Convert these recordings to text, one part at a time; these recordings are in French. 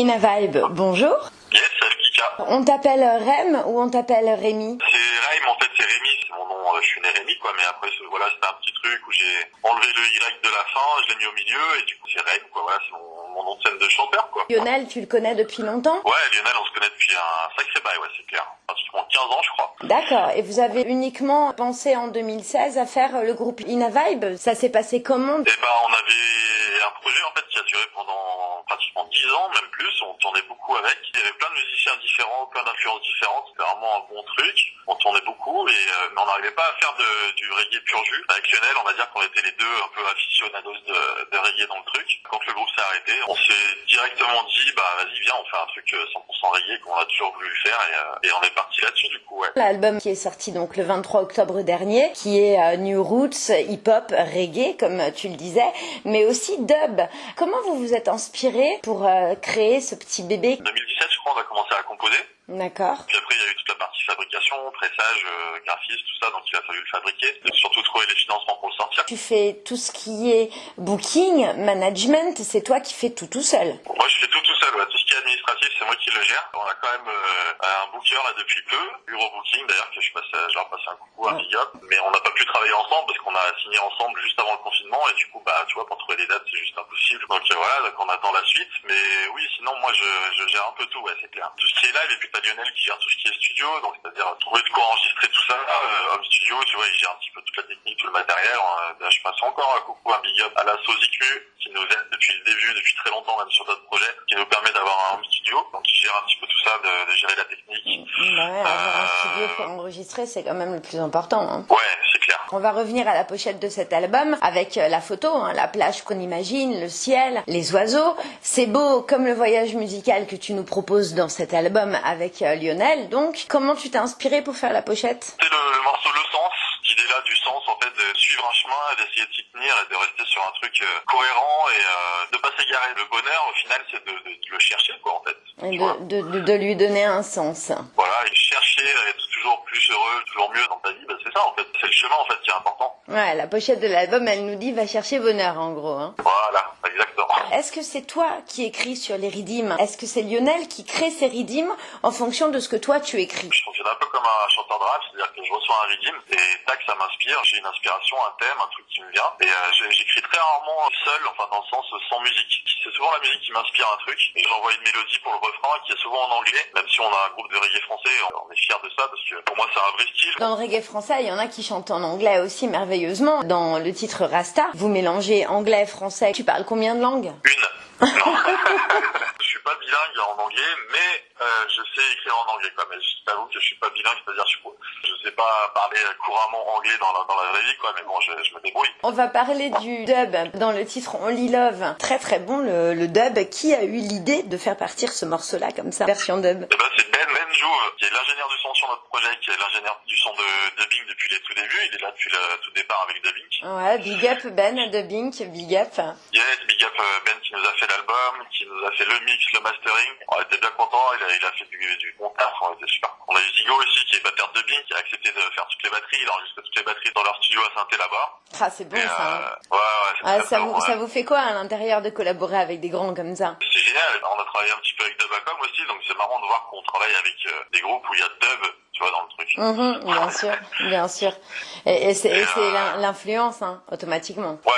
Ina Vibe, bonjour. Yes, salut Kika. On t'appelle Rem ou on t'appelle Rémi C'est Raim, en fait, c'est Rémi, c'est mon nom, euh, je suis né Rémi, quoi, mais après, voilà, c'était un petit truc où j'ai enlevé le Y de la fin, je l'ai mis au milieu, et du coup, c'est Raim, quoi, voilà, c'est mon, mon nom de scène de chanteur, quoi. Lionel, tu le connais depuis longtemps Ouais, Lionel, on se connaît depuis un sacré bail, ouais, c'est clair. Pratiquement 15 ans, je crois. D'accord. Et vous avez uniquement pensé en 2016 à faire le groupe Ina Vibe Ça s'est passé comment? Et ben, on avait un projet, en fait, qui a duré pendant pratiquement 10 ans, même plus, on tournait beaucoup avec. Il y avait plein de musiciens différents, plein d'influences différentes, c'était vraiment un bon truc. On tournait beaucoup, euh, mais on n'arrivait pas à faire de, du reggae pur jus. Avec Lionel, on va dire qu'on était les deux un peu aficionados de, de reggae dans le truc. Quand le groupe s'est arrêté, on s'est directement dit, bah vas-y, viens, on fait un truc euh, 100% reggae qu'on a toujours voulu faire, et, euh, et on est parti là-dessus, du coup, ouais. L'album qui est sorti donc le 23 octobre dernier, qui est euh, New Roots, hip-hop, reggae, comme tu le disais, mais aussi dub. Comment vous vous êtes inspiré pour euh, créer ce petit bébé 2017, je crois, on a commencé à composer. D'accord. Puis après, il y a eu toute la partie fabrication, pressage, euh, graphisme, tout ça, donc il a fallu le fabriquer. Et surtout trouver les financements pour le sortir. Tu fais tout ce qui est booking, management, c'est toi qui fais tout tout seul. Moi, je fais tout qui est administratif, c'est moi qui le gère. On a quand même euh, un booker là depuis peu, Eurobooking d'ailleurs, que je, passe, je leur passe un coucou, un big up. Mais on n'a pas pu travailler ensemble parce qu'on a signé ensemble juste avant le confinement et du coup, bah, tu vois, pour trouver les dates, c'est juste impossible. Donc euh, voilà, donc on attend la suite. Mais oui, sinon, moi, je, je gère un peu tout, ouais, c'est clair. Tout ce qui est live et puis t'as Lionel qui gère tout ce qui est studio, donc c'est-à-dire trouver de quoi enregistrer tout ça. Euh, home studio, tu vois, il gère un petit peu toute la technique, tout le matériel. Euh, je passe encore un coucou, un big up à la Sozicu qui nous aide depuis le début, depuis très longtemps, même sur d'autres projets, qui nous permet d'avoir un home studio, donc qui gère un petit peu tout ça, de, de gérer la technique. Bah ouais, avoir un studio pour enregistrer, c'est quand même le plus important. hein. Ouais, c'est clair. On va revenir à la pochette de cet album avec euh, la photo, hein, la plage qu'on imagine, le ciel, les oiseaux. C'est beau comme le voyage musical que tu nous proposes dans cet album avec euh, Lionel. Donc, comment tu t'es inspiré pour faire la pochette? C'est le, le morceau Le Sens, l'idée là du sens, en fait, de suivre un chemin et d'essayer de s'y tenir et de rester sur un truc euh, cohérent et euh, de pas s'égarer. Le bonheur, au final, c'est de, de- de le chercher, quoi, en fait. Et de, de- lui donner un sens. Voilà, et chercher à être toujours plus heureux, toujours mieux dans ta vie, bah, c'est ça, en fait. C'est le chemin, en fait, qui est important. Ouais, la pochette de l'album, elle nous dit va chercher bonheur en gros. Hein. Voilà. Est-ce que c'est toi qui écris sur les rythmes Est-ce que c'est Lionel qui crée ses rythmes en fonction de ce que toi tu écris? Je fonctionne un peu comme un chanteur de rap, c'est-à-dire que je reçois un rhythm et tac, ça m'inspire, j'ai une inspiration, un thème, un truc qui me vient. Et euh, j'écris très rarement seul, enfin dans le sens euh, sans musique. C'est souvent la musique qui m'inspire un truc et j'envoie une mélodie pour le refrain qui est souvent en anglais, même si on a un groupe de reggae français, on est fiers de ça parce que pour moi c'est un vrai style. Dans le reggae français, il y en a qui chantent en anglais aussi merveilleusement. Dans le titre Rasta, vous mélangez anglais, français. Tu parles combien de langues? Une. Non. je suis pas bilingue en anglais, mais euh, je sais écrire en anglais quoi. Mais je t'avoue que je suis pas bilingue, c'est-à-dire je, je sais pas parler couramment anglais dans la, dans la vraie vie quoi. Mais bon, je, je me débrouille. On va parler du dub dans le titre Only Love. Très très bon le, le dub. Qui a eu l'idée de faire partir ce morceau-là comme ça, version dub? Eh ben, c'est Ben Benjou, qui est l'ingénieur du son sur notre projet, qui est l'ingénieur du son de dubbing depuis les tout débuts. Il est là depuis le tout départ avec dubbing. Ouais, big up Ben, dubbing, big up. Yes, big up euh, Ben qui nous a fait l'album, qui nous a fait le mix, le mastering. On était bien contents, il a, il a fait du, du bon taf, on était super. On a eu Zigo aussi, qui est batteur de dubbing, qui a accepté de faire toutes les batteries. Il a enregistré toutes les batteries dans leur studio à saint là-bas. Ah, c'est bon Et, ça. hein. euh, ouais, ouais, c'est Ah, ça, vous, ça vous fait quoi à l'intérieur de collaborer avec des grands comme ça? C'est génial. On a travaillé un petit peu avec Dubacom aussi, donc c'est marrant de voir qu'on travaille avec euh, des groupes où il y a dub, dans le truc. Mhm, bien sûr, bien sûr. Et, et c'est euh, l'in- l'influence, hein, automatiquement. Ouais,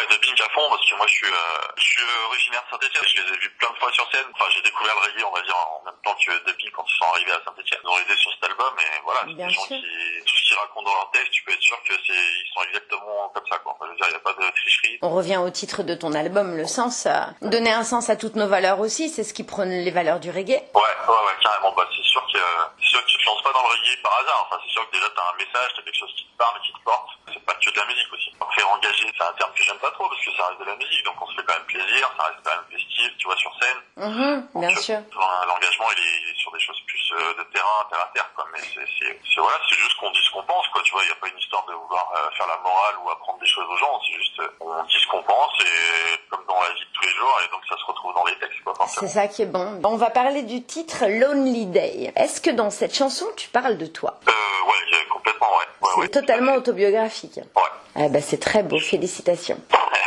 fond, parce que moi je suis, euh, je suis originaire de Saint-Etienne, je les ai vus plein de fois sur scène. Enfin, j'ai découvert le reggae, on va dire, en même temps que dubbing quand ils sont arrivés à Saint-Etienne. Ils ont aidé sur cet album, et voilà, c'est des gens qui, tout ce qu'ils racontent dans leur texte, tu peux être sûr que c'est, ils sont exactement comme ça, quoi. Enfin, je veux dire, il n'y a pas de tricherie. On revient au titre de ton album, le sens. euh, donner un sens à toutes nos valeurs aussi, c'est ce qui prône les valeurs du reggae. Ouais, ouais, ouais, carrément. Bah, c'est sûr que, c'est sûr que tu te lances pas dans le reggae par hasard. Enfin, c'est sûr que déjà t'as un message, t'as quelque chose qui te parle, qui te porte. C'est pas que de la musique aussi. Après, engagé, c'est un terme que j'aime pas trop parce que ça reste de la musique. Donc on se fait quand même plaisir, ça reste quand même festif, tu vois, sur scène. Mhm, bien Donc, sûr. L'engagement, il est, il est sur des choses plus euh, de terrain, terre à terre, quoi. Mais c'est, voilà, c'est juste qu'on dit ce qu'on pense. Tu vois, il n'y a pas une histoire de vouloir euh, faire la morale ou apprendre des choses aux gens. C'est juste, euh, on dit ce qu'on pense et comme dans la vie de tous les jours, et donc ça se retrouve dans les textes, quoi, C'est ça qui est bon. On va parler du titre Lonely Day. Est-ce que dans cette chanson, tu parles de toi? Euh, ouais, complètement, ouais. ouais, C'est ouais. totalement autobiographique. Ouais. Ah bah c'est très beau, félicitations.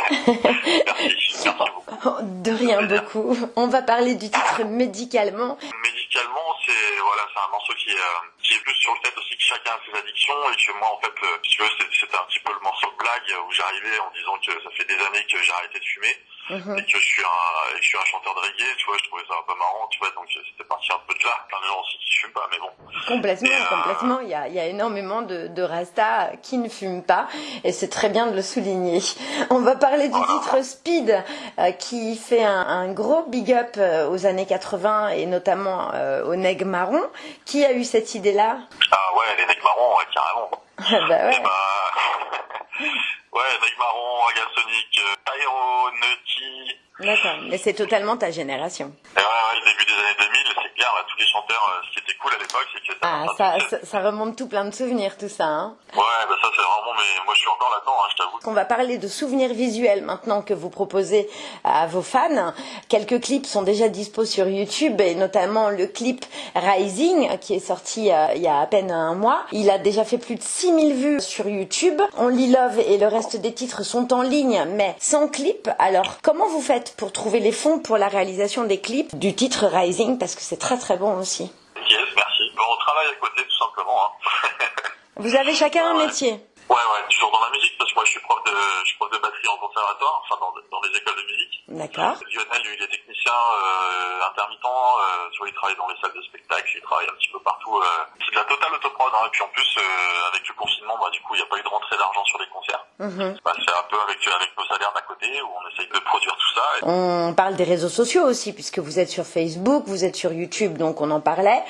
merci, merci beaucoup. De rien beaucoup. On va parler du titre médicalement. Médicalement, c'est voilà, c'est un morceau qui est, euh, qui est plus sur le fait aussi que chacun a ses addictions et que moi en fait, euh, si tu veux, c'est- c'était un petit peu le morceau de blague où j'arrivais en disant que ça fait des années que j'ai arrêté de fumer Mhm. et que je suis un, et que je suis un chanteur de reggae, tu vois, je trouvais ça un peu marrant, tu vois, donc euh, c'était parti un peu de là. Plein de gens aussi qui fument pas, mais bon. Complètement, Et, euh, complètement. Il y a, il y a énormément de, de Rasta qui ne fument pas et c'est très bien de le souligner. On va parler du titre Speed euh, qui fait un, un gros big up aux années 80 et notamment euh, au Neg Marron. Qui a eu cette Ah ouais, les mecs marrons, ouais, carrément. Bah ouais. Bah, ouais, Neg Marron, Agasonic, euh, Tyro, Nutty. D'accord, mais c'est totalement ta génération. Et ouais, ouais, le début des années 2000, là, tous les chanteurs, euh, ce qui était cool à l'époque, c'est que c'était Ah, ça remonte tout plein de souvenirs, tout ça. Hein. Ouais, bah ça c'est vraiment, mais moi je suis encore là-dedans, hein, je t'avoue. On va parler de souvenirs visuels maintenant que vous proposez à vos fans. Quelques clips sont déjà dispo sur YouTube et notamment le clip Rising qui est sorti euh, il y a à peine un mois. Il a déjà fait plus de 6000 vues sur YouTube. Only Love et le reste des titres sont en ligne mais sans clip. Alors comment vous faites pour trouver les fonds pour la réalisation des clips du titre Rising? Parce que c'est très très bon aussi. Yes, merci. Bon, on travaille à côté, tout simplement. Hein. Vous avez chacun un métier. ouais, ouais, toujours dans la musique, parce que moi je suis prof de, je suis prof de batterie en conservatoire, enfin dans, dans les écoles de musique. D'accord. Lionel, lui, il est technicien euh, intermittent, euh, vois, il travaille dans les salles de spectacle, il travaille un petit peu partout. Euh, c'est de la totale autoprod, hein, et puis en plus, avec le confinement, bah, du coup, il n'y a pas eu de rentrée d'argent sur les concerts. Mhm. Bah, c'est un peu avec, avec nos salaires d'à côté, où on essaye de produire tout ça. Et, On parle des réseaux sociaux aussi, puisque vous êtes sur Facebook, vous êtes sur YouTube, donc on en parlait.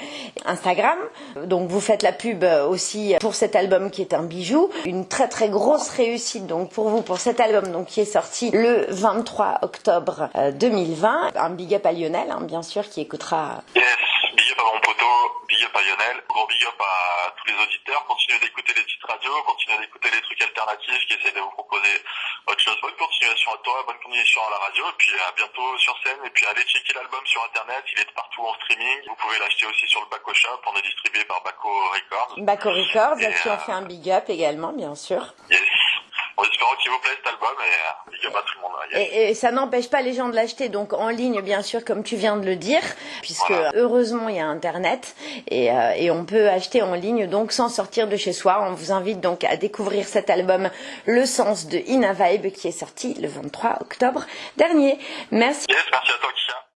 Instagram, donc vous faites la pub aussi pour cet album qui est un bijou. Une très très grosse réussite donc pour vous, pour cet album donc qui est sorti le 23 octobre euh, 2020. Un big up à Lionel, hein, bien sûr, qui écoutera. yes, big up à mon poteau, big up à Lionel, gros big up à tous les auditeurs. Continuez d'écouter les petites radios, continuez d'écouter les trucs alternatifs qui essaient de vous proposer autre chose. Bonne continuation à toi, bonne continuation à la radio, et puis à bientôt sur scène. Et puis allez checker l'album sur internet, il est partout en streaming. Vous pouvez l'acheter aussi sur le Baco Shop, on est distribué par Baco Records. Baco Records, à qui on euh, fait un big up également, bien sûr. Yes. En espérant qu'il vous plaît cet album, et big up à tout le monde. Yes. Et, et ça n'empêche pas les gens de l'acheter donc en ligne bien sûr comme tu viens de le dire puisque Voilà. heureusement il y a internet et, euh, et on peut acheter en ligne donc sans sortir de chez soi. On vous invite donc à découvrir cet album Le Sens de Ina Vibe qui est sorti le 23 octobre dernier. Merci. Yes, merci à toi.